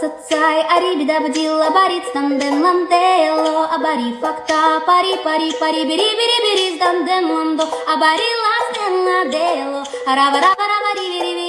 Цацай, арибида бдила, барит стандем, ландело, абари факта, пари, пари, пари, бери, бери, бери, стандем, ландо, абари ластен ладело, рава, рава, рава, ри, бери